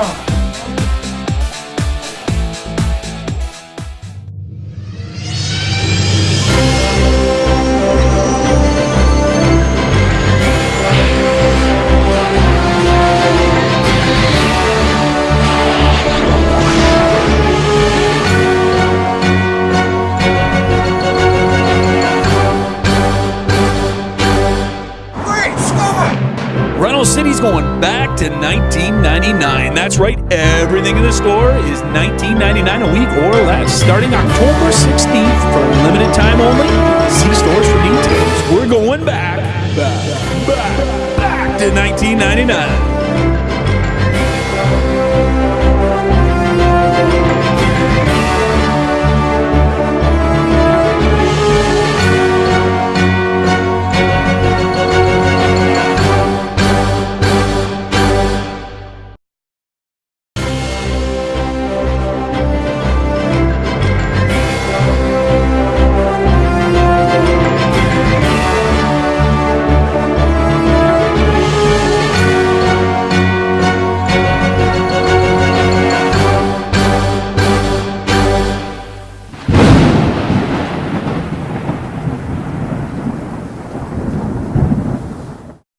Oh. Is going back to 1999. That's right, everything in the store is 19.99 a week or less, starting October 16th for limited time only. See stores for details. We're going back, back, back, back to 1999.